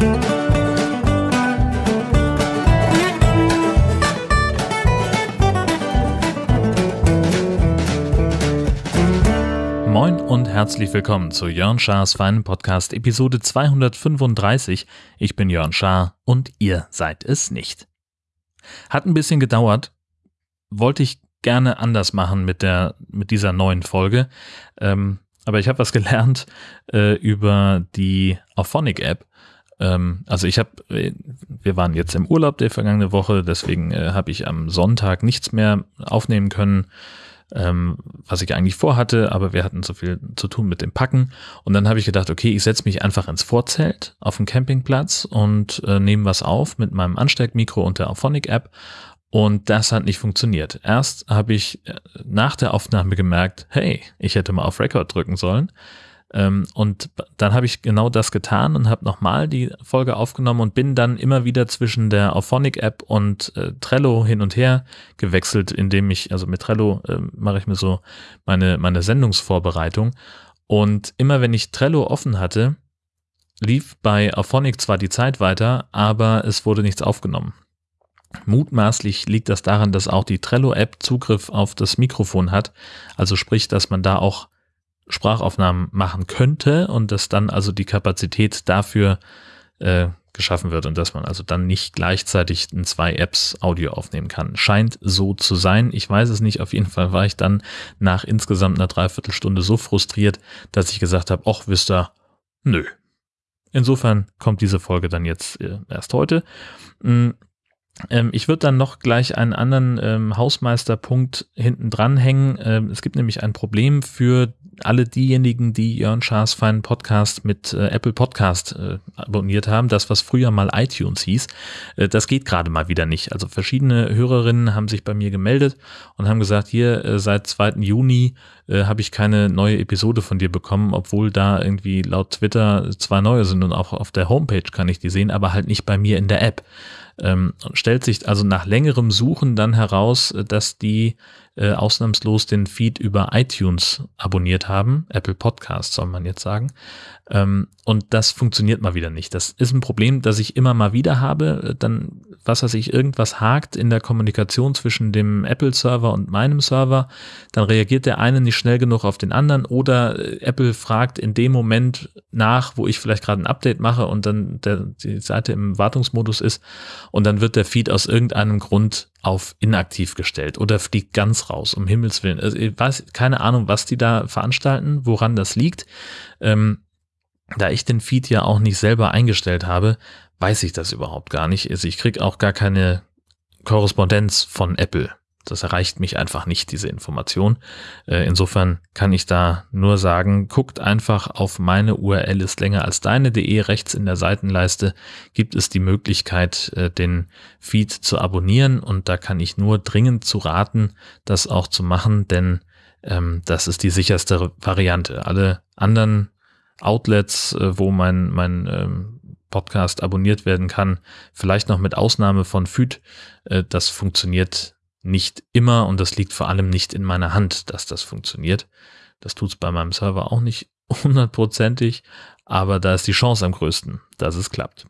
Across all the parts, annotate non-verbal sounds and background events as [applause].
Moin und herzlich willkommen zu Jörn Schars feinen Podcast Episode 235. Ich bin Jörn Schaar und ihr seid es nicht. Hat ein bisschen gedauert, wollte ich gerne anders machen mit der mit dieser neuen Folge, ähm, aber ich habe was gelernt äh, über die Auphonic App. Ähm, also ich habe, äh, wir waren jetzt im Urlaub der vergangene Woche, deswegen äh, habe ich am Sonntag nichts mehr aufnehmen können ähm, was ich eigentlich vorhatte, aber wir hatten so viel zu tun mit dem Packen. Und dann habe ich gedacht, okay, ich setze mich einfach ins Vorzelt auf dem Campingplatz und äh, nehme was auf mit meinem Ansteckmikro und der Auphonic-App. Und das hat nicht funktioniert. Erst habe ich äh, nach der Aufnahme gemerkt, hey, ich hätte mal auf Record drücken sollen. Ähm, und dann habe ich genau das getan und habe nochmal die Folge aufgenommen und bin dann immer wieder zwischen der Auphonic-App und äh, Trello hin und her gewechselt, indem ich, also mit Trello äh, mache ich mir so meine, meine Sendungsvorbereitung. Und immer wenn ich Trello offen hatte, lief bei Auphonic zwar die Zeit weiter, aber es wurde nichts aufgenommen. Mutmaßlich liegt das daran, dass auch die Trello-App Zugriff auf das Mikrofon hat. Also sprich, dass man da auch Sprachaufnahmen machen könnte und dass dann also die Kapazität dafür äh, geschaffen wird und dass man also dann nicht gleichzeitig in zwei Apps Audio aufnehmen kann. Scheint so zu sein. Ich weiß es nicht. Auf jeden Fall war ich dann nach insgesamt einer Dreiviertelstunde so frustriert, dass ich gesagt habe, ach, wisst ihr, nö. Insofern kommt diese Folge dann jetzt äh, erst heute. Ähm, ich würde dann noch gleich einen anderen ähm, Hausmeisterpunkt hinten dran hängen. Ähm, es gibt nämlich ein Problem für alle diejenigen, die Jörn Schaas feinen Podcast mit äh, Apple Podcast äh, abonniert haben, das, was früher mal iTunes hieß, äh, das geht gerade mal wieder nicht. Also verschiedene Hörerinnen haben sich bei mir gemeldet und haben gesagt, hier äh, seit 2. Juni äh, habe ich keine neue Episode von dir bekommen, obwohl da irgendwie laut Twitter zwei neue sind und auch auf der Homepage kann ich die sehen, aber halt nicht bei mir in der App. Ähm, stellt sich also nach längerem Suchen dann heraus, äh, dass die äh, ausnahmslos den Feed über iTunes abonniert haben, Apple Podcast soll man jetzt sagen. Ähm, und das funktioniert mal wieder nicht. Das ist ein Problem, das ich immer mal wieder habe. Dann, was weiß ich, irgendwas hakt in der Kommunikation zwischen dem Apple-Server und meinem Server. Dann reagiert der eine nicht schnell genug auf den anderen oder äh, Apple fragt in dem Moment nach, wo ich vielleicht gerade ein Update mache und dann der, die Seite im Wartungsmodus ist und dann wird der Feed aus irgendeinem Grund auf inaktiv gestellt oder fliegt ganz raus, um Himmels Willen. Also ich weiß keine Ahnung, was die da veranstalten, woran das liegt. Ähm, da ich den Feed ja auch nicht selber eingestellt habe, weiß ich das überhaupt gar nicht. Also ich kriege auch gar keine Korrespondenz von Apple. Das erreicht mich einfach nicht, diese Information. Äh, insofern kann ich da nur sagen, guckt einfach auf meine URL ist länger als deine.de. Rechts in der Seitenleiste gibt es die Möglichkeit, äh, den Feed zu abonnieren und da kann ich nur dringend zu raten, das auch zu machen, denn ähm, das ist die sicherste Variante. Alle anderen Outlets, äh, wo mein, mein ähm, Podcast abonniert werden kann, vielleicht noch mit Ausnahme von Feed, das funktioniert nicht immer und das liegt vor allem nicht in meiner Hand, dass das funktioniert. Das tut es bei meinem Server auch nicht [laughs] hundertprozentig, aber da ist die Chance am größten, dass es klappt.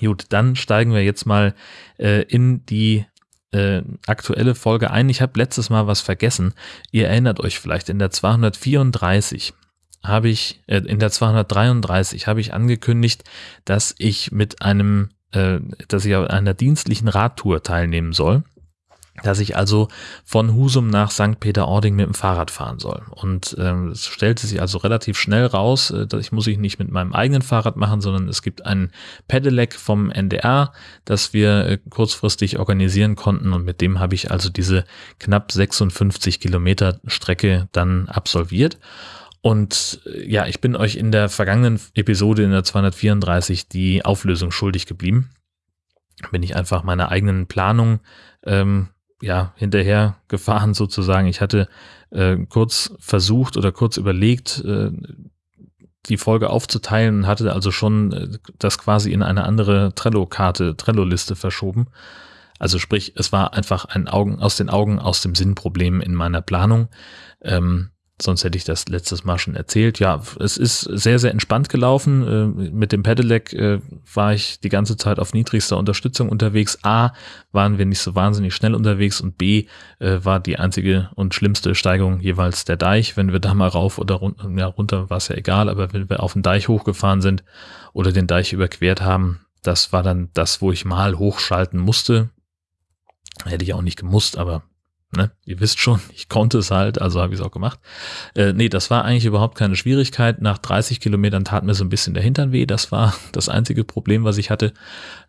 Gut, dann steigen wir jetzt mal äh, in die äh, aktuelle Folge ein. Ich habe letztes Mal was vergessen. Ihr erinnert euch vielleicht, in der 234 habe ich, äh, in der 233 habe ich angekündigt, dass ich mit einem, äh, dass ich an einer dienstlichen Radtour teilnehmen soll dass ich also von Husum nach St. Peter-Ording mit dem Fahrrad fahren soll. Und ähm, es stellte sich also relativ schnell raus, äh, dass ich muss ich nicht mit meinem eigenen Fahrrad machen, sondern es gibt ein Pedelec vom NDR, das wir äh, kurzfristig organisieren konnten und mit dem habe ich also diese knapp 56 Kilometer Strecke dann absolviert. Und äh, ja, ich bin euch in der vergangenen Episode in der 234 die Auflösung schuldig geblieben. Bin ich einfach meiner eigenen Planung ähm, ja, hinterher gefahren sozusagen. Ich hatte äh, kurz versucht oder kurz überlegt, äh, die Folge aufzuteilen und hatte also schon äh, das quasi in eine andere Trello-Karte, Trello-Liste verschoben. Also sprich, es war einfach ein Augen aus den Augen, aus dem Sinn-Problem in meiner Planung. Ähm, sonst hätte ich das letztes Mal schon erzählt. Ja, es ist sehr, sehr entspannt gelaufen. Äh, mit dem Pedelec äh, war ich die ganze Zeit auf niedrigster Unterstützung unterwegs. A, waren wir nicht so wahnsinnig schnell unterwegs und B, äh, war die einzige und schlimmste Steigung jeweils der Deich. Wenn wir da mal rauf oder runter, ja, runter war es ja egal, aber wenn wir auf den Deich hochgefahren sind oder den Deich überquert haben, das war dann das, wo ich mal hochschalten musste. Hätte ich auch nicht gemusst, aber Ne? Ihr wisst schon, [laughs] ich konnte es halt, also habe ich es auch gemacht. Äh, nee, das war eigentlich überhaupt keine Schwierigkeit. Nach 30 Kilometern tat mir so ein bisschen der Hintern weh. Das war [laughs] das einzige Problem, was ich hatte.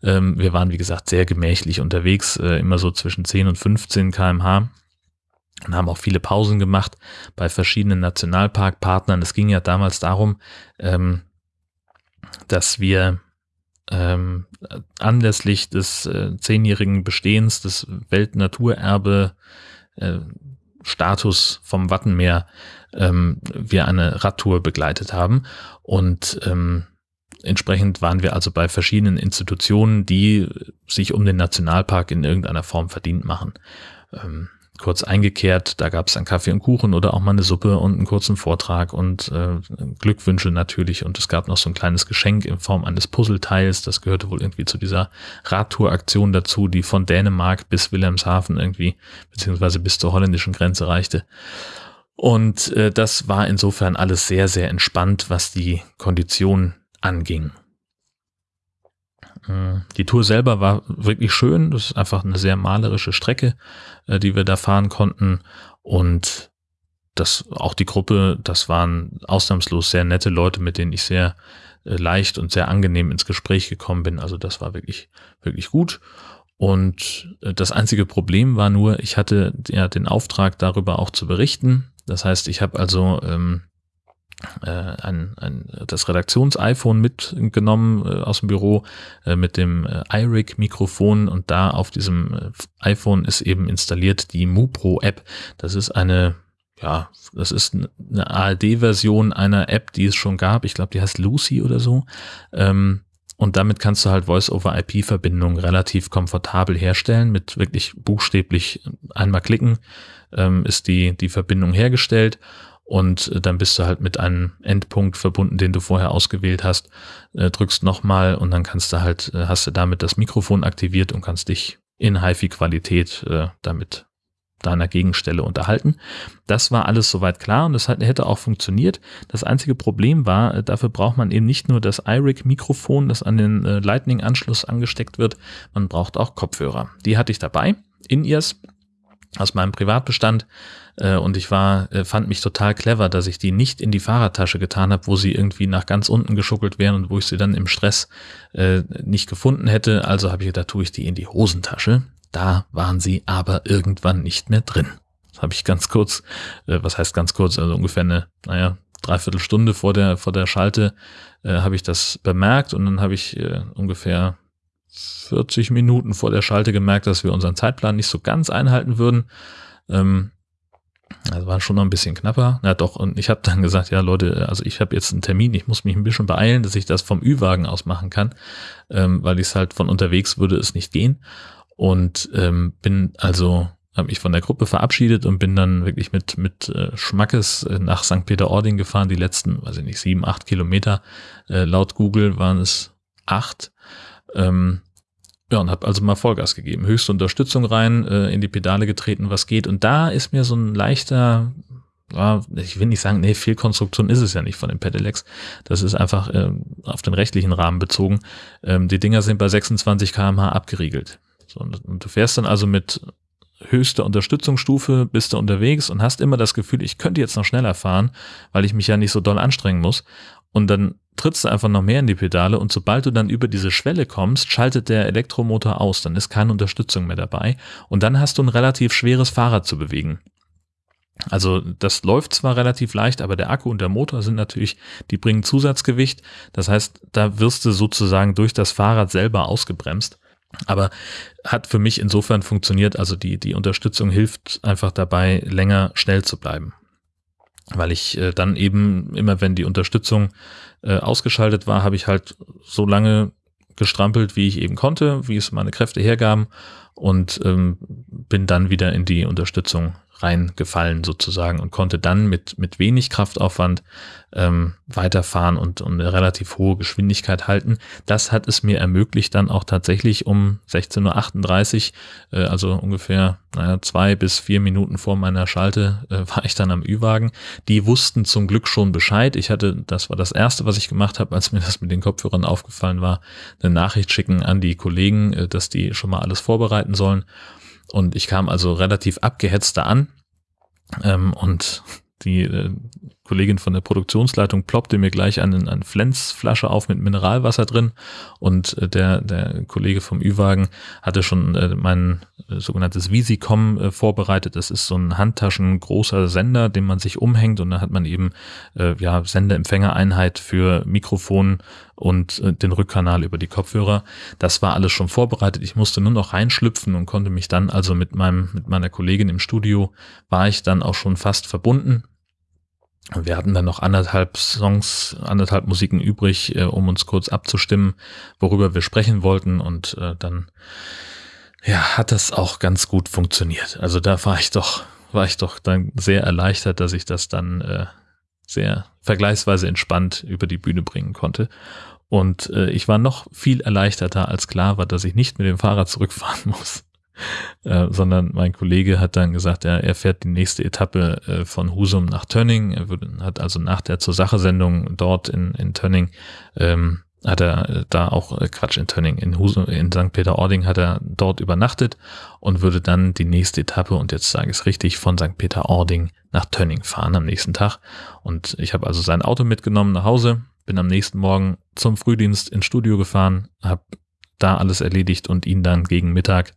Ähm, wir waren, wie gesagt, sehr gemächlich unterwegs, äh, immer so zwischen 10 und 15 kmh und haben auch viele Pausen gemacht bei verschiedenen Nationalparkpartnern. Es ging ja damals darum, ähm, dass wir ähm, anlässlich des äh, zehnjährigen Bestehens des Weltnaturerbe äh, Status vom Wattenmeer ähm, wir eine Radtour begleitet haben. Und ähm, entsprechend waren wir also bei verschiedenen Institutionen, die sich um den Nationalpark in irgendeiner Form verdient machen. Ähm, kurz eingekehrt. Da gab es dann Kaffee und Kuchen oder auch mal eine Suppe und einen kurzen Vortrag und äh, Glückwünsche natürlich. Und es gab noch so ein kleines Geschenk in Form eines Puzzleteils. Das gehörte wohl irgendwie zu dieser Radtour-Aktion dazu, die von Dänemark bis Wilhelmshaven irgendwie, beziehungsweise bis zur holländischen Grenze reichte. Und äh, das war insofern alles sehr, sehr entspannt, was die Kondition anging. Die Tour selber war wirklich schön. Das ist einfach eine sehr malerische Strecke, äh, die wir da fahren konnten. Und das, auch die Gruppe, das waren ausnahmslos sehr nette Leute, mit denen ich sehr äh, leicht und sehr angenehm ins Gespräch gekommen bin. Also das war wirklich, wirklich gut. Und äh, das einzige Problem war nur, ich hatte ja den Auftrag, darüber auch zu berichten. Das heißt, ich habe also ähm, äh, ein, ein, das Redaktions-iPhone mitgenommen äh, aus dem Büro äh, mit dem äh, iRig-Mikrofon und da auf diesem äh, iPhone ist eben installiert die MuPro-App. Das ist eine, ja, das ist eine ARD-Version einer App, die es schon gab. Ich glaube, die heißt Lucy oder so. Ähm, und damit kannst du halt Voice-over-IP-Verbindungen relativ komfortabel herstellen. Mit wirklich buchstäblich einmal klicken ähm, ist die, die Verbindung hergestellt und äh, dann bist du halt mit einem Endpunkt verbunden, den du vorher ausgewählt hast, äh, drückst nochmal und dann kannst du halt, äh, hast du damit das Mikrofon aktiviert und kannst dich in HiFi-Qualität damit deiner Gegenstelle unterhalten. Das war alles soweit klar und das hätte auch funktioniert. Das einzige Problem war, dafür braucht man eben nicht nur das iRig-Mikrofon, das an den Lightning-Anschluss angesteckt wird, man braucht auch Kopfhörer. Die hatte ich dabei, In-Ears aus meinem Privatbestand äh, und ich war, äh, fand mich total clever, dass ich die nicht in die Fahrradtasche getan habe, wo sie irgendwie nach ganz unten geschuckelt wären und wo ich sie dann im Stress äh, nicht gefunden hätte. Also habe ich gedacht, tue ich die in die Hosentasche. Da waren sie aber irgendwann nicht mehr drin. Das habe ich ganz kurz, äh, was heißt ganz kurz, also ungefähr eine, naja, dreiviertel Stunde vor der, vor der Schalte äh, habe ich das bemerkt und dann habe ich äh, ungefähr 40 Minuten vor der Schalte gemerkt, dass wir unseren Zeitplan nicht so ganz einhalten würden. Ähm, also war schon noch ein bisschen knapper. Na doch, und ich habe dann gesagt, ja Leute, also ich habe jetzt einen Termin, ich muss mich ein bisschen beeilen, dass ich das vom Ü-Wagen aus machen kann, ähm, weil ich es halt von unterwegs würde es nicht gehen. Und ähm, bin also, habe mich von der Gruppe verabschiedet und bin dann wirklich mit, mit äh, Schmackes äh, nach St. Peter-Ording gefahren, die letzten, weiß ich nicht, sieben, acht Kilometer. Äh, laut Google waren es acht. Ähm, ja, und habe also mal Vollgas gegeben, höchste Unterstützung rein, äh, in die Pedale getreten, was geht. Und da ist mir so ein leichter, ja, ich will nicht sagen, nee, Fehlkonstruktion ist es ja nicht von den Pedelecs. Das ist einfach äh, auf den rechtlichen Rahmen bezogen. Ähm, die Dinger sind bei 26 kmh abgeriegelt. So, und, und du fährst dann also mit höchster Unterstützungsstufe, bist du unterwegs und hast immer das Gefühl, ich könnte jetzt noch schneller fahren, weil ich mich ja nicht so doll anstrengen muss. Und dann trittst du einfach noch mehr in die Pedale und sobald du dann über diese Schwelle kommst, schaltet der Elektromotor aus, dann ist keine Unterstützung mehr dabei und dann hast du ein relativ schweres Fahrrad zu bewegen. Also das läuft zwar relativ leicht, aber der Akku und der Motor sind natürlich, die bringen Zusatzgewicht. Das heißt, da wirst du sozusagen durch das Fahrrad selber ausgebremst. Aber hat für mich insofern funktioniert, also die, die Unterstützung hilft einfach dabei, länger schnell zu bleiben weil ich äh, dann eben immer, wenn die Unterstützung äh, ausgeschaltet war, habe ich halt so lange gestrampelt, wie ich eben konnte, wie es meine Kräfte hergaben und ähm, bin dann wieder in die Unterstützung reingefallen sozusagen und konnte dann mit, mit wenig Kraftaufwand ähm, weiterfahren und, und eine relativ hohe Geschwindigkeit halten. Das hat es mir ermöglicht, dann auch tatsächlich um 16.38 Uhr, äh, also ungefähr naja, zwei bis vier Minuten vor meiner Schalte, äh, [laughs] war ich dann am Ü-Wagen. Die wussten zum Glück schon Bescheid. Ich hatte, das war das Erste, was ich gemacht habe, als mir das mit den Kopfhörern aufgefallen war, eine Nachricht schicken an die Kollegen, äh, dass die schon mal alles vorbereiten sollen. Und ich kam also relativ abgehetzt da an ähm, und die äh, Kollegin von der Produktionsleitung ploppte mir gleich eine, eine Flensflasche auf mit Mineralwasser drin und äh, der, der Kollege vom Ü-Wagen hatte schon äh, mein äh, sogenanntes Visicom vorbereitet. Das ist so ein Handtaschen großer Sender, den man sich umhängt und da hat man eben ja Sendeempfängereinheit für Mikrofon und den Rückkanal über die Kopfhörer. Das war alles schon vorbereitet. Ich musste nur noch reinschlüpfen und konnte mich dann also mit meinem mit meiner Kollegin im Studio war ich dann auch schon fast verbunden wir hatten dann noch anderthalb Songs, anderthalb Musiken übrig, äh, um uns kurz abzustimmen, worüber wir sprechen wollten. Und äh, dann ja, hat das auch ganz gut funktioniert. Also da war ich doch, war ich doch dann sehr erleichtert, dass ich das dann äh, sehr vergleichsweise entspannt über die Bühne bringen konnte. Und äh, ich war noch viel erleichterter, als klar war, dass ich nicht mit dem Fahrrad zurückfahren [laughs] muss. Äh, sondern mein Kollege hat dann gesagt, ja, er fährt die nächste Etappe äh, von Husum nach Tönning. Er würde, hat also nach der zur Sache Sendung dort in, in Tönning ähm, hat er äh, da auch äh, Quatsch in Tönning in Husum in St. Peter-Ording hat er dort übernachtet und würde dann die nächste Etappe und jetzt sage ich es richtig von St. Peter-Ording nach Tönning fahren am nächsten Tag und ich habe also sein Auto mitgenommen nach Hause bin am nächsten Morgen zum Frühdienst ins Studio gefahren habe da alles erledigt und ihn dann gegen Mittag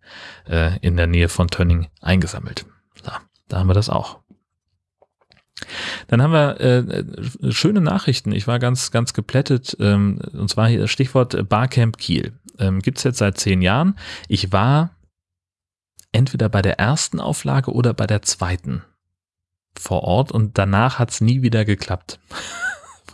äh, in der Nähe von Tönning eingesammelt. So, da haben wir das auch. Dann haben wir äh, schöne Nachrichten. Ich war ganz, ganz geplättet. Ähm, und zwar hier Stichwort Barcamp Kiel. Ähm, Gibt es jetzt seit zehn Jahren. Ich war entweder bei der ersten Auflage oder bei der zweiten vor Ort und danach hat es nie wieder geklappt. [laughs]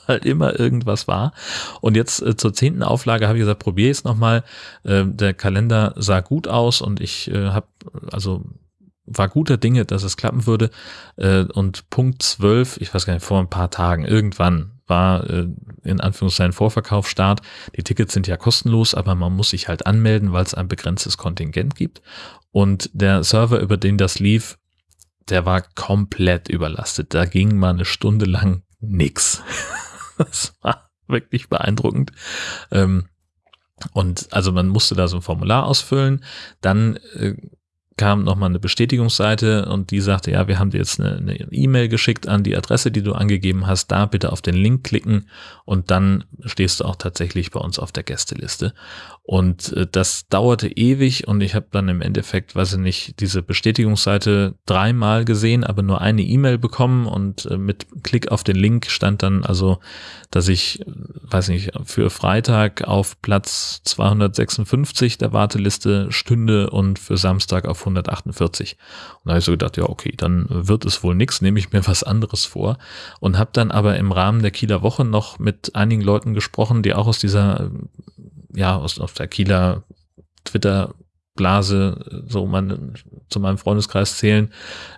weil [laughs] immer irgendwas war. Und jetzt äh, zur zehnten Auflage habe ich gesagt, probiere es nochmal. Äh, der Kalender sah gut aus und ich äh, habe, also war guter Dinge, dass es klappen würde. Äh, und Punkt zwölf, ich weiß gar nicht, vor ein paar Tagen, irgendwann war äh, in Anführungszeichen Vorverkaufsstart. Die Tickets sind ja kostenlos, aber man muss sich halt anmelden, weil es ein begrenztes Kontingent gibt. Und der Server, über den das lief, der war komplett überlastet. Da ging mal eine Stunde lang nix. [laughs] [laughs] das war wirklich beeindruckend. Ähm, und also man musste da so ein Formular ausfüllen, dann äh, kam nochmal eine Bestätigungsseite und die sagte, ja, wir haben dir jetzt eine E-Mail geschickt an die Adresse, die du angegeben hast, da bitte auf den Link klicken und dann stehst du auch tatsächlich bei uns auf der Gästeliste. Und äh, das dauerte ewig und ich habe dann im Endeffekt, weiß ich nicht, diese Bestätigungsseite dreimal gesehen, aber nur eine E-Mail bekommen und äh, mit Klick auf den Link stand dann also, dass ich, äh, weiß nicht, für Freitag auf Platz 256 der Warteliste stünde und für Samstag auf 148. Und da habe ich so gedacht, ja, okay, dann wird es wohl nichts, nehme ich mir [laughs] was anderes vor und habe dann aber im Rahmen der Kieler Woche noch mit einigen Leuten gesprochen, die auch aus dieser ja, aus, aus der Kieler Twitter-Blase so man, zu meinem Freundeskreis zählen.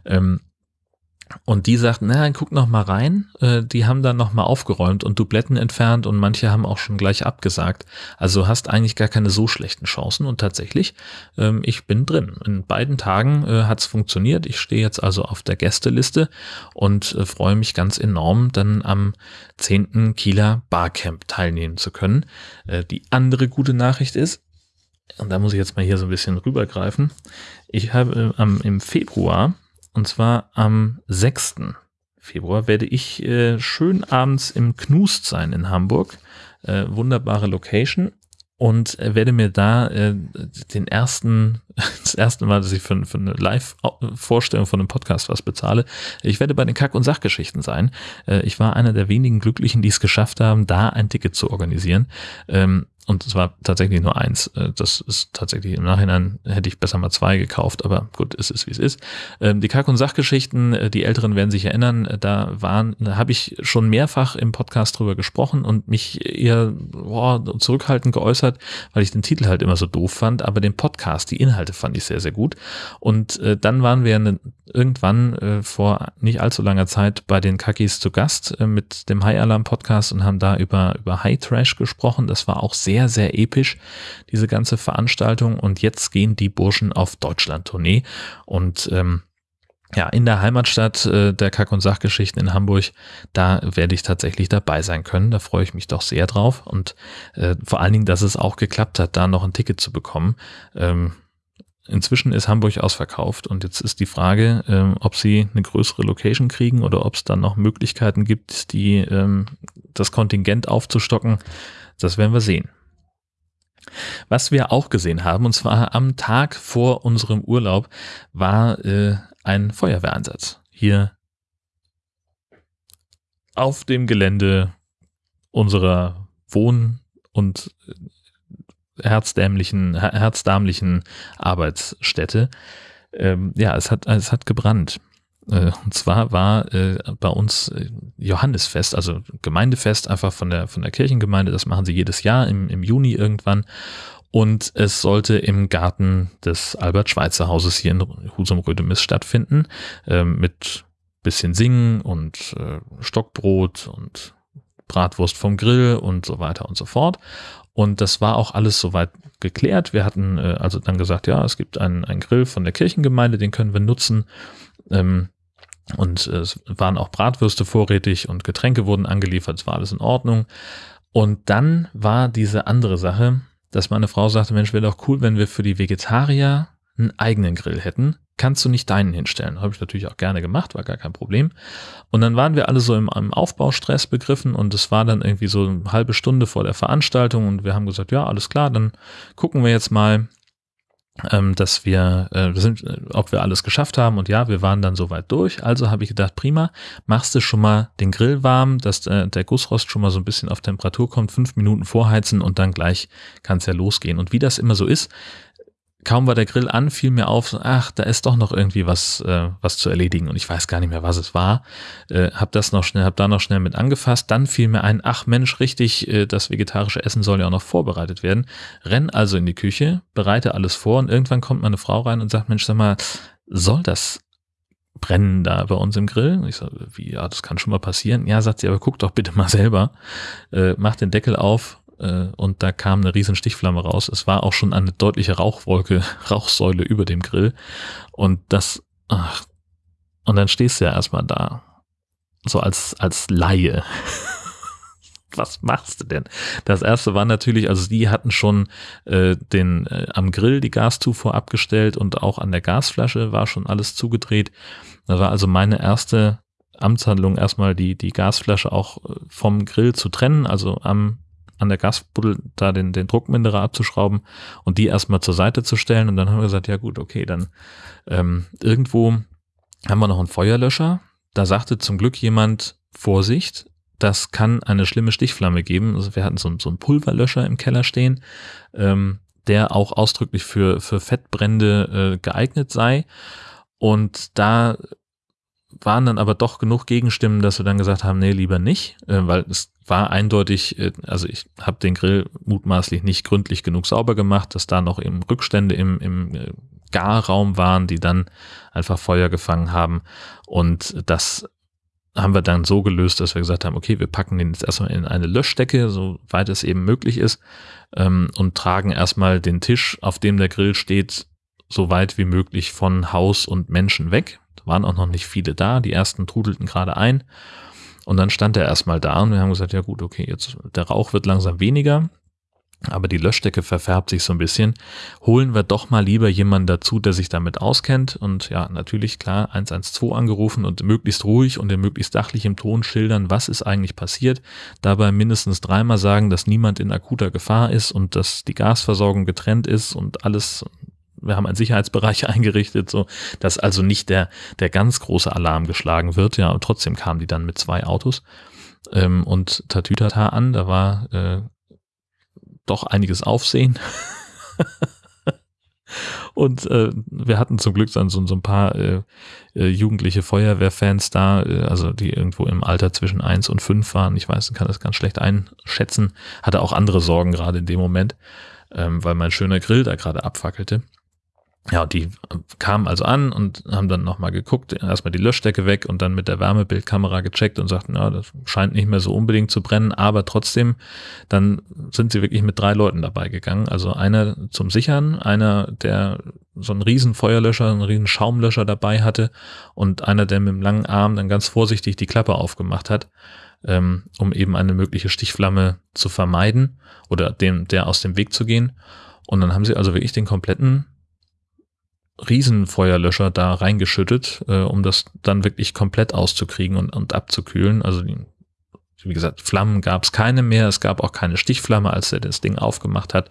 Ähm, und die sagten, na, guck noch mal rein. Äh, die haben dann noch mal aufgeräumt und Dubletten entfernt und manche haben auch schon gleich abgesagt. Also hast eigentlich gar keine so schlechten Chancen. Und tatsächlich, ähm, ich bin drin. In beiden Tagen äh, hat es funktioniert. Ich stehe jetzt also auf der Gästeliste und äh, freue mich ganz enorm, dann am 10. Kieler Barcamp teilnehmen zu können. Äh, die andere gute Nachricht ist, und da muss ich jetzt mal hier so ein bisschen rübergreifen. Ich habe ähm, im Februar und zwar am 6. Februar werde ich äh, schön abends im Knust sein in Hamburg. Äh, wunderbare Location. Und äh, werde mir da äh, den ersten, [laughs] das erste Mal, dass ich für, für eine Live-Vorstellung von einem Podcast was bezahle. Ich werde bei den Kack- und Sachgeschichten sein. Äh, ich war einer der wenigen Glücklichen, die es geschafft haben, da ein Ticket zu organisieren. Ähm, und es war tatsächlich nur eins. Äh, das ist tatsächlich im Nachhinein hätte ich besser mal zwei gekauft, aber gut, es ist wie es ist. Ähm, die Kack- und Sachgeschichten, äh, die Älteren werden sich erinnern, äh, da waren, da habe ich schon mehrfach im Podcast drüber gesprochen und mich eher boah, zurückhaltend geäußert, weil ich den Titel halt immer so doof fand, aber den Podcast, die Inhalte fand ich sehr, sehr gut. Und dann waren wir ne, irgendwann vor nicht allzu langer Zeit bei den Kakis zu Gast mit dem High Alarm Podcast und haben da über, über High Trash gesprochen. Das war auch sehr sehr, sehr episch, diese ganze Veranstaltung. Und jetzt gehen die Burschen auf Deutschland-Tournee. Und ähm, ja, in der Heimatstadt äh, der Kack- und Sachgeschichten in Hamburg, da werde ich tatsächlich dabei sein können. Da freue ich mich doch sehr drauf. Und äh, vor allen Dingen, dass es auch geklappt hat, da noch ein Ticket zu bekommen. Ähm, Inzwischen ist Hamburg ausverkauft und jetzt ist die Frage, ähm, ob sie eine größere Location kriegen oder ob es dann noch Möglichkeiten gibt, die ähm, das Kontingent aufzustocken. Das werden wir sehen. Was wir auch gesehen haben, und zwar am Tag vor unserem Urlaub, war äh, ein Feuerwehreinsatz. Hier auf dem Gelände unserer Wohn- und äh, herzdämlichen, herzdamlichen Arbeitsstätte. Ähm, ja, es hat, es hat gebrannt. Äh, und zwar war äh, bei uns äh, Johannesfest, also Gemeindefest einfach von der, von der Kirchengemeinde. Das machen sie jedes Jahr im, im Juni irgendwann. Und es sollte im Garten des Albert-Schweitzer-Hauses hier in Husum-Rödemis stattfinden. Ähm, mit bisschen Singen und Stockbrot und Bratwurst vom Grill und so weiter und so fort. Und das war auch alles soweit geklärt. Wir hatten also dann gesagt, ja, es gibt einen, einen Grill von der Kirchengemeinde, den können wir nutzen. Ähm, und es waren auch Bratwürste vorrätig und Getränke wurden angeliefert, es war alles in Ordnung. Und dann war diese andere Sache, dass meine Frau sagte, Mensch, wäre doch cool, wenn wir für die Vegetarier einen eigenen Grill hätten. Kannst du nicht deinen hinstellen? Habe ich natürlich auch gerne gemacht, war gar kein Problem. Und dann waren wir alle so im, im Aufbaustress begriffen und es war dann irgendwie so eine halbe Stunde vor der Veranstaltung und wir haben gesagt, ja, alles klar, dann gucken wir jetzt mal, ähm, dass wir, äh, sind, äh, ob wir alles geschafft haben und ja, wir waren dann soweit durch. Also habe ich gedacht, prima, machst du schon mal den Grill warm, dass äh, der Gussrost schon mal so ein bisschen auf Temperatur kommt, fünf Minuten vorheizen und dann gleich kann es ja losgehen. Und wie das immer so ist, kaum war der Grill an, fiel mir auf, ach, da ist doch noch irgendwie was, äh, was zu erledigen und ich weiß gar nicht mehr, was es war. Äh, hab das noch schnell, hab da noch schnell mit angefasst. Dann fiel mir ein, ach Mensch, richtig, äh, das vegetarische Essen soll ja auch noch vorbereitet werden. Renn also in die Küche, bereite alles vor und irgendwann kommt meine Frau rein und sagt, Mensch, sag mal, soll das brennen da bei uns im Grill? Ich so, wie, ja, das kann schon mal passieren. Ja, sagt sie, aber guck doch bitte mal selber. Äh, mach den Deckel auf, äh, und da kam eine riesen Stichflamme raus. Es war auch schon eine deutliche Rauchwolke, [laughs] Rauchsäule über dem Grill. Und das, ach, und dann stehst du ja erstmal da, so als, als Laie. [laughs] was machst du denn? Das erste war natürlich, also die hatten schon äh, den äh, am Grill die Gaszufuhr abgestellt und auch an der Gasflasche war schon alles zugedreht. Da war also meine erste Amtshandlung erstmal die die Gasflasche auch äh, vom Grill zu trennen, also am an der Gasbuddel da den, den Druckminderer abzuschrauben und die erstmal zur Seite zu stellen. Und dann haben wir gesagt, ja gut, okay, dann ähm, irgendwo haben wir noch einen Feuerlöscher. Da sagte zum Glück jemand, Vorsicht, das kann eine schlimme Stichflamme geben. Also wir hatten so, so einen Pulverlöscher im Keller stehen, ähm, der auch ausdrücklich für, für Fettbrände äh, geeignet sei. Und da waren dann aber doch genug Gegenstimmen, dass wir dann gesagt haben, nee, lieber nicht, äh, weil es war eindeutig, äh, also ich habe den Grill mutmaßlich nicht gründlich genug sauber gemacht, dass da noch eben Rückstände im, im äh, Garraum waren, die dann einfach Feuer gefangen haben. Und das haben wir dann so gelöst, dass wir gesagt haben, okay, wir packen den jetzt erstmal in eine Löschdecke, soweit es eben möglich ist, ähm, und tragen erstmal den Tisch, auf dem der Grill steht, so weit wie möglich von Haus und Menschen weg. Waren auch noch nicht viele da, die ersten trudelten gerade ein. Und dann stand er erstmal da und wir haben gesagt, ja gut, okay, jetzt der Rauch wird langsam weniger, aber die Löschdecke verfärbt sich so ein bisschen. Holen wir doch mal lieber jemanden dazu, der sich damit auskennt. Und ja, natürlich, klar, 112 angerufen und möglichst ruhig und in möglichst sachlichem Ton schildern, was ist eigentlich passiert. Dabei mindestens dreimal sagen, dass niemand in akuter Gefahr ist und dass die Gasversorgung getrennt ist und alles wir haben einen Sicherheitsbereich [laughs] eingerichtet, so dass also nicht der, der ganz große Alarm geschlagen wird. Ja, und trotzdem kamen die dann mit zwei Autos ähm, und Tatütata an. Da war äh, doch einiges Aufsehen. [laughs] Und äh, wir hatten zum Glück dann so, so ein paar äh, äh, jugendliche Feuerwehrfans da, äh, also die irgendwo im Alter zwischen eins und fünf waren. Ich weiß, kann das ganz schlecht einschätzen. Hatte auch andere Sorgen gerade in dem Moment, ähm, weil mein schöner Grill da gerade abfackelte. Ja, die kamen also an und haben dann nochmal geguckt, erstmal die Löschdecke weg und dann mit der Wärmebildkamera gecheckt und sagten, ja, das scheint nicht mehr so unbedingt zu brennen, aber trotzdem, dann sind sie wirklich mit drei Leuten dabei gegangen. Also einer zum Sichern, einer, der so einen riesen Feuerlöscher, einen riesen Schaumlöscher dabei hatte und einer, der mit dem langen Arm dann ganz vorsichtig die Klappe aufgemacht hat, ähm, um eben eine mögliche Stichflamme zu vermeiden oder dem, der aus dem Weg zu gehen. Und dann haben sie also wirklich den kompletten Riesenfeuerlöscher da reingeschüttet, äh, um das dann wirklich komplett auszukriegen und, und abzukühlen. Also wie gesagt, Flammen gab es keine mehr. Es gab auch keine Stichflamme, als er das Ding aufgemacht hat.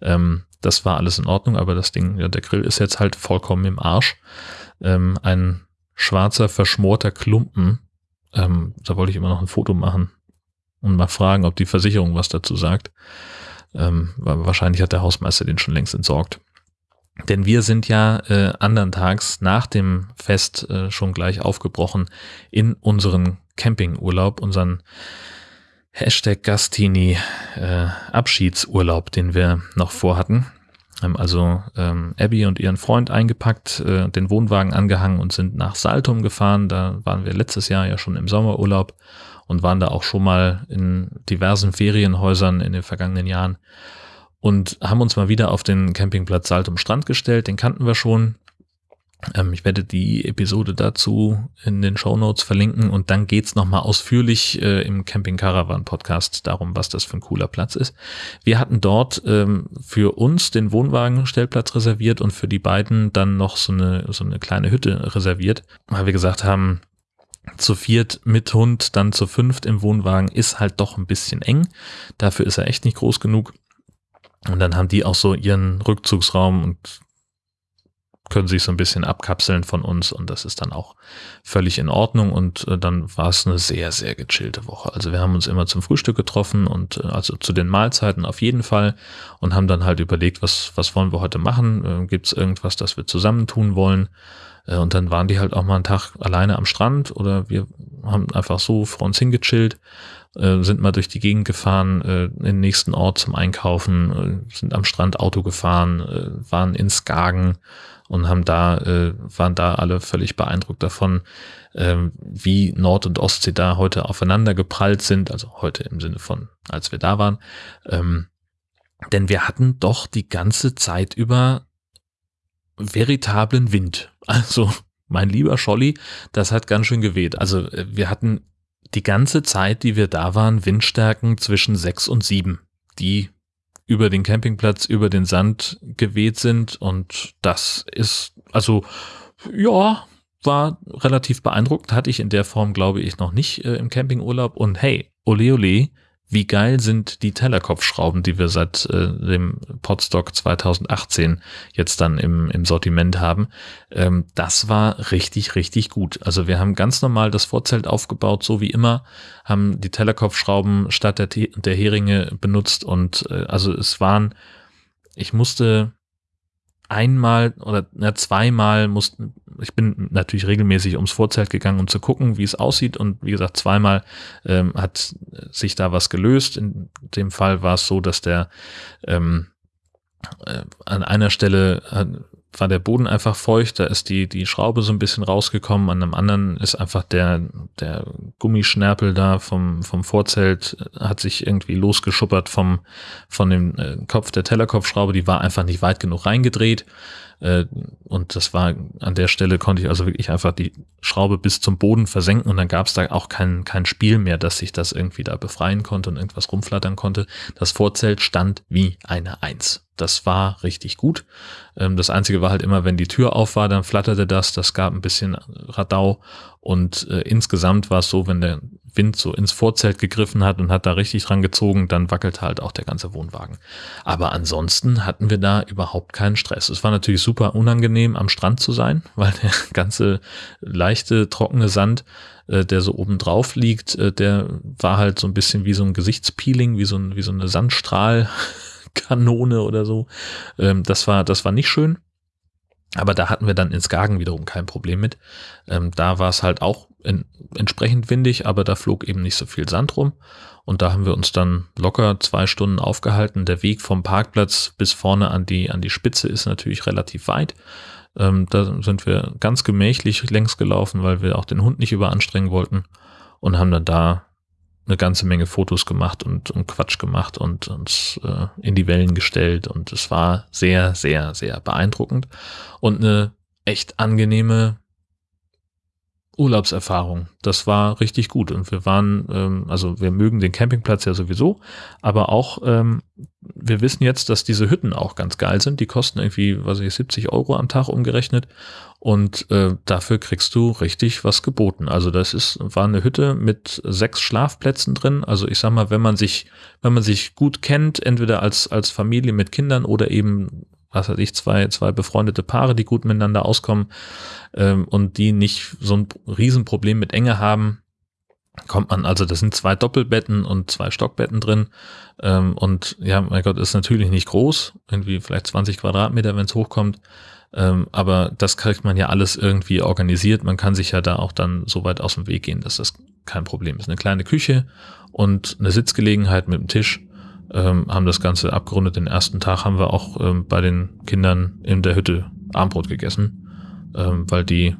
Ähm, das war alles in Ordnung, aber das Ding, ja, der Grill ist jetzt halt vollkommen im Arsch. Ähm, ein schwarzer, verschmorter Klumpen. Ähm, da wollte ich immer noch ein Foto machen und mal fragen, ob die Versicherung was dazu sagt. Ähm, wahrscheinlich hat der Hausmeister den schon längst entsorgt. Denn wir sind ja äh, andern Tags nach dem Fest äh, schon gleich aufgebrochen in unseren Campingurlaub, unseren Hashtag Gastini äh, Abschiedsurlaub, den wir noch vorhatten. Haben also ähm, Abby und ihren Freund eingepackt, äh, den Wohnwagen angehangen und sind nach Saltum gefahren. Da waren wir letztes Jahr ja schon im Sommerurlaub und waren da auch schon mal in diversen Ferienhäusern in den vergangenen Jahren und haben uns mal wieder auf den Campingplatz Saltum Strand gestellt. Den kannten wir schon. Ähm, ich werde die Episode dazu in den Show Notes verlinken und dann geht's nochmal ausführlich äh, im Camping Caravan Podcast darum, was das für ein cooler Platz ist. Wir hatten dort ähm, für uns den Wohnwagenstellplatz reserviert und für die beiden dann noch so eine, so eine kleine Hütte reserviert, weil wir gesagt haben, zu viert mit Hund, dann zu fünft im Wohnwagen ist halt doch ein bisschen eng. Dafür ist er echt nicht groß genug. Und dann haben die auch so ihren Rückzugsraum und können sich so ein bisschen abkapseln von uns und das ist dann auch völlig in Ordnung und äh, dann war es eine sehr, sehr gechillte Woche. Also wir haben uns immer zum Frühstück getroffen und äh, also zu den Mahlzeiten auf jeden Fall und haben dann halt überlegt, was, was wollen wir heute machen? Äh, Gibt es irgendwas, das wir zusammen tun wollen? Äh, und dann waren die halt auch mal einen Tag alleine am Strand oder wir haben einfach so vor uns hingechillt äh, sind mal durch die Gegend gefahren, äh, in den nächsten Ort zum Einkaufen, sind am Strand Auto gefahren, waren in Skagen und haben da, waren da alle völlig beeindruckt davon, äh, wie Nord- und Ostsee da heute aufeinander geprallt sind, also heute im Sinne von, als wir da waren. Ähm, denn wir hatten doch die ganze Zeit über veritablen Wind. Also, mein lieber Scholli, das hat ganz schön geweht. Also, äh, wir hatten die ganze Zeit, die wir da waren, Windstärken zwischen sechs und sieben, die über den Campingplatz, über den Sand geweht sind. Und das ist, also, ja, war relativ beeindruckend. Hatte ich in der Form, glaube ich, noch nicht äh, im Campingurlaub. Und hey, ole ole, wie geil sind die Tellerkopfschrauben, die wir seit äh, dem Podstock 2018 jetzt dann im, im Sortiment haben. Ähm, das war richtig, richtig gut. Also wir haben ganz normal das Vorzelt aufgebaut, so wie immer, haben die Tellerkopfschrauben statt der, der Heringe benutzt und äh, also es waren, ich musste einmal oder na, zweimal mussten, ich bin natürlich regelmäßig ums Vorzelt gegangen, um zu gucken, wie es aussieht. Und wie gesagt, zweimal ähm, hat sich da was gelöst. In dem Fall war es so, dass der ähm, äh, an einer Stelle war der Boden einfach feucht, da ist die, die Schraube so ein bisschen rausgekommen, an einem anderen ist einfach der, der Gummischnärpel da vom, vom Vorzelt, hat sich irgendwie losgeschuppert vom, von dem äh, Kopf der Tellerkopfschraube, die war einfach nicht weit genug reingedreht. Äh, und das war an der Stelle konnte ich also wirklich einfach die Schraube bis zum Boden versenken und dann gab es da auch kein, kein Spiel mehr, dass sich das irgendwie da befreien konnte und irgendwas rumflattern konnte. Das Vorzelt stand wie eine Eins. Das war richtig gut. Ähm, das Einzige war halt immer, wenn die Tür auf war, dann flatterte das. Das gab ein bisschen Radau. Und äh, insgesamt war es so, wenn der Wind so ins Vorzelt gegriffen hat und hat da richtig dran gezogen, dann wackelte halt auch der ganze Wohnwagen. Aber ansonsten hatten wir da überhaupt keinen Stress. Es war natürlich super unangenehm, am Strand zu sein, [laughs] weil der ganze leichte, trockene Sand, äh, der so oben drauf liegt, äh, der war halt so ein bisschen wie so ein Gesichtspeeling, wie so, ein, wie so eine Sandstrahl Kanone oder so. Ähm, das war, das war nicht schön. Aber da hatten wir dann in Skagen wiederum kein Problem mit. Ähm, da war es halt auch in, entsprechend windig, aber da flog eben nicht so viel Sand rum. Und da haben wir uns dann locker zwei Stunden aufgehalten. Der Weg vom Parkplatz bis vorne an die, an die Spitze ist natürlich relativ weit. Ähm, da sind wir ganz gemächlich längs gelaufen, weil wir auch den Hund nicht überanstrengen wollten und haben dann da eine ganze Menge Fotos gemacht und, und Quatsch gemacht und uns äh, in die Wellen gestellt und es war sehr, sehr, sehr beeindruckend und eine echt angenehme Urlaubserfahrung. Das war richtig gut und wir waren, ähm, also wir mögen den Campingplatz ja sowieso, aber auch ähm, wir wissen jetzt, dass diese Hütten auch ganz geil sind. Die kosten irgendwie, was ich, 70 Euro am Tag umgerechnet und äh, dafür kriegst du richtig was geboten. Also das ist war eine Hütte mit sechs Schlafplätzen drin. Also ich sag mal, wenn man sich wenn man sich gut kennt, entweder als als Familie mit Kindern oder eben was weiß ich, zwei, zwei befreundete Paare, die gut miteinander auskommen ähm, und die nicht so ein Riesenproblem mit Enge haben, kommt man, also das sind zwei Doppelbetten und zwei Stockbetten drin ähm, und ja, mein Gott, ist natürlich nicht groß, irgendwie vielleicht 20 Quadratmeter, wenn es hochkommt, ähm, aber das kriegt man ja alles irgendwie organisiert, man kann sich ja da auch dann so weit aus dem Weg gehen, dass das kein Problem ist. Eine kleine Küche und eine Sitzgelegenheit mit dem Tisch ähm, haben das Ganze abgerundet. Den ersten Tag haben wir auch ähm, bei den Kindern in der Hütte Armbrot gegessen, ähm, weil die,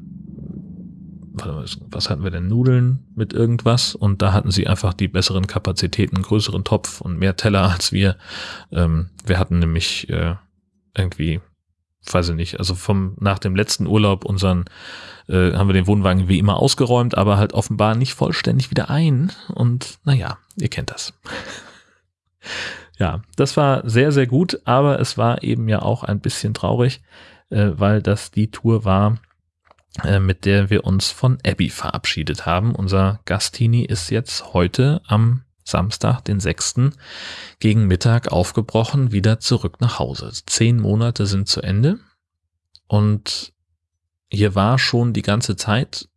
was hatten wir denn, Nudeln mit irgendwas? Und da hatten sie einfach die besseren Kapazitäten, größeren Topf und mehr Teller als wir. Ähm, wir hatten nämlich äh, irgendwie weiß ich nicht, also vom nach dem letzten Urlaub unseren äh, haben wir den Wohnwagen wie immer ausgeräumt, aber halt offenbar nicht vollständig wieder ein. Und naja, ihr kennt das ja, das war sehr, sehr gut, aber es war eben ja auch ein bisschen traurig, äh, weil das die Tour war, äh, mit der wir uns von Abby verabschiedet haben. Unser Gastini ist jetzt heute am Samstag, den 6. gegen Mittag aufgebrochen, wieder zurück nach Hause. Zehn Monate sind zu Ende und hier war schon die ganze Zeit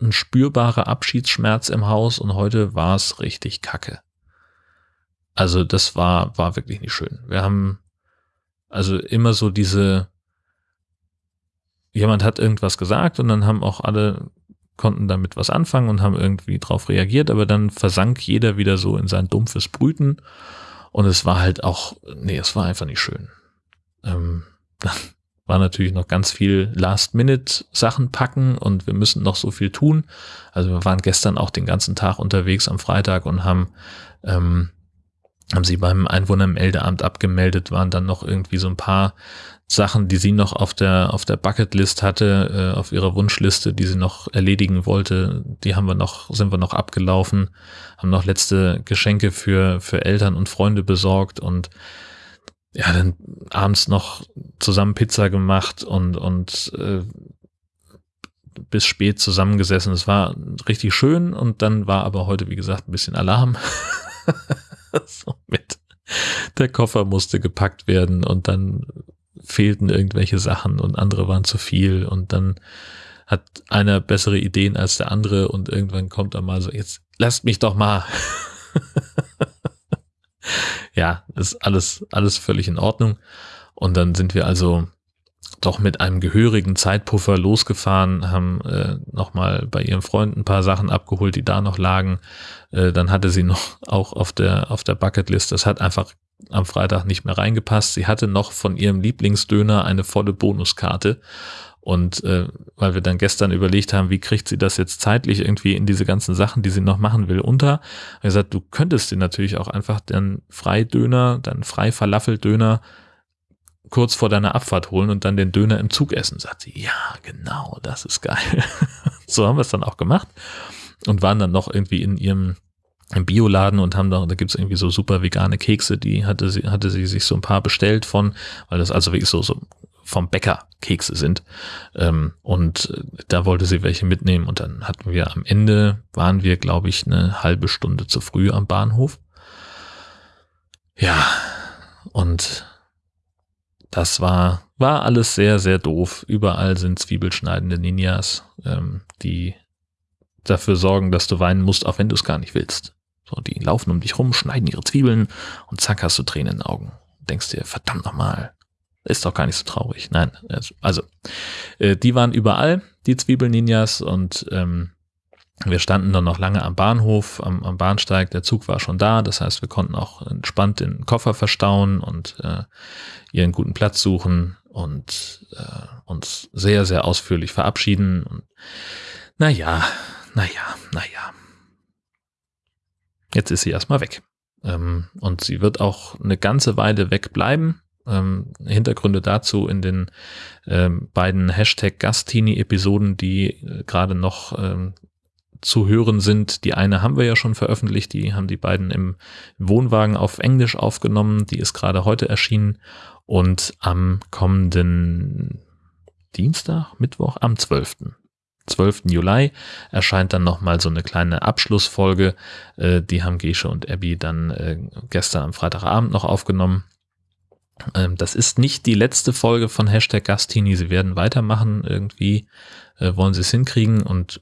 ein spürbarer Abschiedsschmerz im Haus und heute war es richtig kacke. Also das war, war wirklich nicht schön. Wir haben also immer so diese, jemand hat irgendwas gesagt und dann haben auch alle konnten damit was anfangen und haben irgendwie drauf reagiert, aber dann versank jeder wieder so in sein dumpfes Brüten und es war halt auch, nee, es war einfach nicht schön. Ähm, dann [laughs] war natürlich noch ganz viel Last-Minute-Sachen packen und wir müssen noch so viel tun. Also wir waren gestern auch den ganzen Tag unterwegs am Freitag und haben ähm, haben sie beim Einwohnermeldeamt abgemeldet, waren dann noch irgendwie so ein paar Sachen, die sie noch auf der, auf der Bucketlist hatte, äh, auf ihrer Wunschliste, die sie noch erledigen wollte. Die haben wir noch, sind wir noch abgelaufen, haben noch letzte Geschenke für, für Eltern und Freunde besorgt und ja, dann abends noch zusammen Pizza gemacht und, und äh, bis spät zusammengesessen. Es war richtig schön und dann war aber heute, wie gesagt, ein bisschen Alarm. [laughs] [laughs] so mit. Der Koffer musste gepackt werden und dann fehlten irgendwelche Sachen und andere waren zu viel und dann hat einer bessere Ideen als der andere und irgendwann kommt er mal so, jetzt lasst mich doch mal. [laughs] ja, ist alles, alles völlig in Ordnung. Und dann sind wir also doch mit einem gehörigen Zeitpuffer losgefahren, haben äh, nochmal bei ihrem Freund ein paar Sachen abgeholt, die da noch lagen. Äh, dann hatte sie noch [laughs] auch auf der, auf der Bucketlist, das hat einfach am Freitag nicht mehr reingepasst. Sie hatte noch von ihrem Lieblingsdöner eine volle Bonuskarte. Und äh, weil wir dann gestern überlegt haben, wie kriegt sie das jetzt zeitlich irgendwie in diese ganzen Sachen, die sie noch machen will, unter, habe gesagt, du könntest dir natürlich auch einfach den Freidöner, deinen Frei-Falafel-Döner kurz vor deiner Abfahrt holen und dann den Döner im Zug essen. Sagt sie, ja, genau, das ist geil. [laughs] so haben wir es dann auch gemacht und waren dann noch irgendwie in ihrem im Bioladen und haben da, da gibt's irgendwie so super vegane Kekse, die hatte sie, hatte sie sich so ein paar bestellt von, weil das also wirklich so, so vom Bäcker Kekse sind. Ähm, und da wollte sie welche mitnehmen und dann hatten wir am Ende, waren wir, glaube ich, eine halbe Stunde zu früh am Bahnhof. Ja, und das war, war alles sehr, sehr doof. Überall sind zwiebelschneidende Ninjas, ähm, die dafür sorgen, dass du weinen musst, auch wenn du es gar nicht willst. So, die laufen um dich rum, schneiden ihre Zwiebeln und zack hast du Tränen in den Augen. Denkst dir, verdammt nochmal, ist doch gar nicht so traurig. Nein, also äh, die waren überall, die Zwiebel-Ninjas und ähm, wir standen dann noch lange am Bahnhof, am, am, Bahnsteig. Der Zug war schon da. Das heißt, wir konnten auch entspannt den Koffer verstauen und äh, ihren guten Platz suchen und äh, uns sehr, sehr ausführlich verabschieden. Und naja, naja, naja. Jetzt ist sie erstmal weg. Ähm, und sie wird auch eine ganze Weile wegbleiben. Ähm, Hintergründe dazu in den ähm, beiden Hashtag Gastini-Episoden, die äh, gerade noch zu hören sind. Die eine haben wir ja schon veröffentlicht, die haben die beiden im Wohnwagen auf Englisch aufgenommen, die ist gerade heute erschienen und am kommenden Dienstag, Mittwoch, am 12. 12. Juli erscheint dann nochmal so eine kleine Abschlussfolge. Äh, die haben Gesche und Abby dann äh, gestern am Freitagabend noch aufgenommen. Ähm, das ist nicht die letzte Folge von Hashtag Gastini. Sie werden weitermachen. Irgendwie äh, wollen sie es hinkriegen und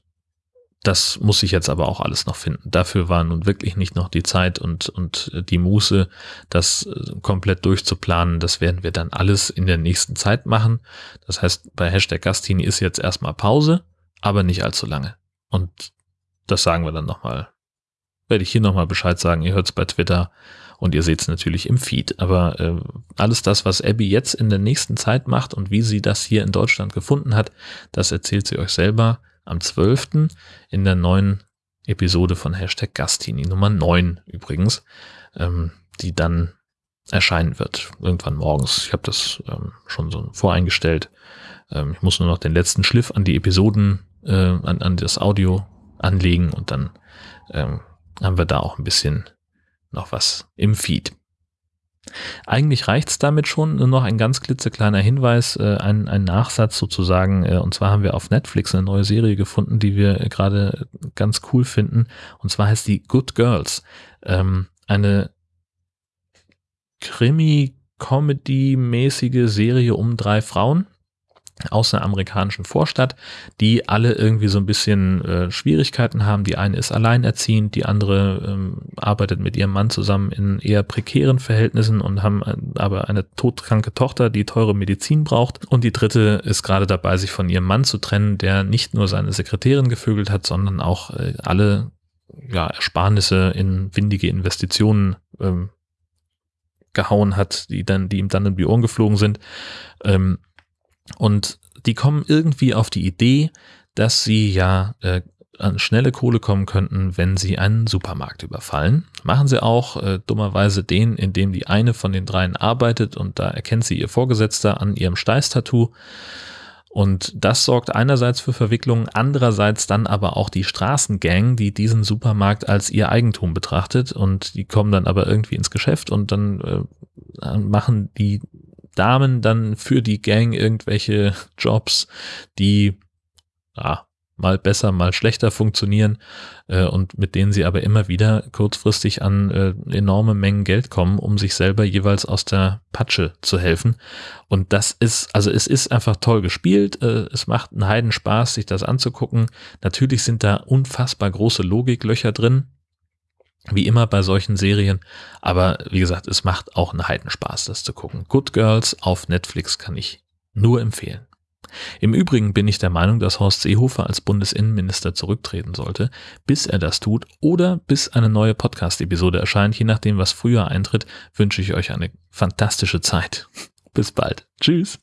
das muss ich jetzt aber auch alles noch finden. Dafür war nun wirklich nicht noch die Zeit und, und die Muße, das äh, komplett durchzuplanen. Das werden wir dann alles in der nächsten Zeit machen. Das heißt, bei Hashtag Gastini ist jetzt erstmal Pause, aber nicht allzu lange. Und das sagen wir dann nochmal. Werde ich hier nochmal Bescheid sagen. Ihr hört es bei Twitter und ihr seht es natürlich im Feed. Aber äh, alles das, was Abby jetzt in der nächsten Zeit macht und wie sie das hier in Deutschland gefunden hat, das erzählt sie euch selber am 12. in der neuen Episode von Hashtag Gastini, Nummer 9 übrigens, ähm, die dann erscheinen wird, irgendwann morgens. Ich habe das ähm, schon so voreingestellt. Ähm, ich muss nur noch den letzten Schliff an die Episoden, äh, an, an das Audio anlegen und dann ähm, haben wir da auch ein bisschen noch was im Feed. Eigentlich reicht's damit schon. Nur noch ein ganz klitzekleiner Hinweis, äh, ein, ein Nachsatz sozusagen. Äh, und zwar haben wir auf Netflix eine neue Serie gefunden, die wir gerade ganz cool finden. Und zwar heißt die Good Girls. Ähm, eine Krimi-Comedy-mäßige Serie um drei Frauen aus einer amerikanischen Vorstadt, die alle irgendwie so ein bisschen äh, Schwierigkeiten haben. Die eine ist alleinerziehend, die andere ähm, arbeitet mit ihrem Mann zusammen in eher prekären Verhältnissen und haben äh, aber eine todkranke Tochter, die teure Medizin braucht. Und die dritte ist gerade dabei, sich von ihrem Mann zu trennen, der nicht nur seine Sekretärin gevögelt hat, sondern auch äh, alle ja, Ersparnisse in windige Investitionen ähm, gehauen hat, die dann, die ihm dann in die Ohren geflogen sind. Ähm, und die kommen irgendwie auf die Idee, dass sie ja äh, an schnelle Kohle kommen könnten, wenn sie einen Supermarkt überfallen. Machen sie auch äh, dummerweise den, in dem die eine von den dreien arbeitet und da erkennt sie ihr Vorgesetzter an ihrem Steißtattoo. Und das sorgt einerseits für Verwicklungen, andererseits dann aber auch die Straßengang, die diesen Supermarkt als ihr Eigentum betrachtet und die kommen dann aber irgendwie ins Geschäft und dann äh, machen die Damen dann für die Gang irgendwelche [laughs] Jobs, die ja, mal besser, mal schlechter funktionieren äh, und mit denen sie aber immer wieder kurzfristig an äh, enorme Mengen Geld kommen, um sich selber jeweils aus der Patsche zu helfen. Und das ist, also es ist einfach toll gespielt. Äh, es macht einen Heidenspaß, sich das anzugucken. Natürlich sind da unfassbar große Logiklöcher drin. Wie immer bei solchen Serien. Aber wie gesagt, es macht auch einen Heidenspaß, das zu gucken. Good Girls auf Netflix kann ich nur empfehlen. Im Übrigen bin ich der Meinung, dass Horst Seehofer als Bundesinnenminister zurücktreten sollte, bis er das tut oder bis eine neue Podcast-Episode erscheint. Je nachdem, was früher eintritt, wünsche ich euch eine fantastische Zeit. [laughs] Bis bald. Tschüss.